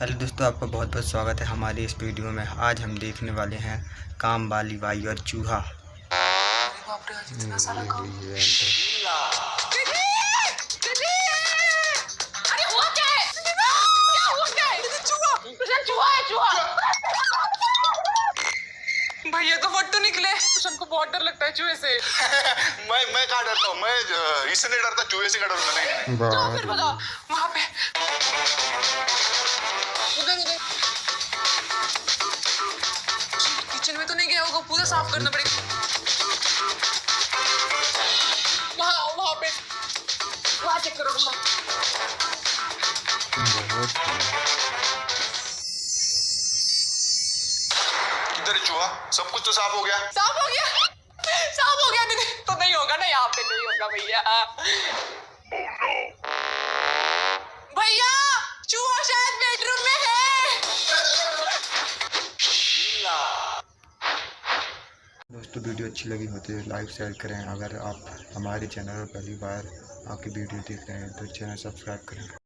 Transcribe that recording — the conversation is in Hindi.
हेलो दोस्तों आपका बहुत बहुत स्वागत है हमारी इस वीडियो में। आज हम देखने वाले हैं काम वाली बाई और चूहा। अरे हुआ क्या है क्या हुआ क्या है चूहा प्रशांत चूहा है चूहा भैया तो फट्टू निकले। प्रशांत को बहुत डर लगता है चूहे से। मैं मैं कहाँ डरता हूँ? मैं इससे नहीं डरता चूहे से का डरता नहीं तो फिर बताओ। वहाँ में तो नहीं गया होगा पूरा साफ़ करना पड़ेगा। वहाँ वहाँ पे। वहाँ चेक करो किधर चूहा? सब कुछ तो साफ़ हो गया। साफ़ हो गया। साफ़ हो गया दीदी तो नहीं होगा ना यहाँ पे नहीं होगा भैया भैया। दोस्तों, वीडियो अच्छी लगी है लाइक, शेयर करें। अगर आप हमारे चैनल पर पहली बार आपकी वीडियो देख रहे हैं तो चैनल सब्सक्राइब करें।